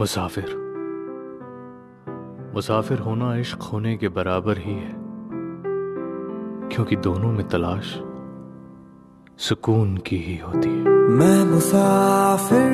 मुसाफिर। मुसाफिर होना इश्क होने के बराबर ही है, क्योंकि दोनों में तलाश सुकून की ही होती है। मैं मुसाफिर